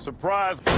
Surprise!